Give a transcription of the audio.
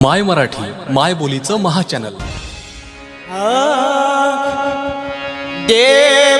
माय मराठी माय बोलीचं महाचॅनल देव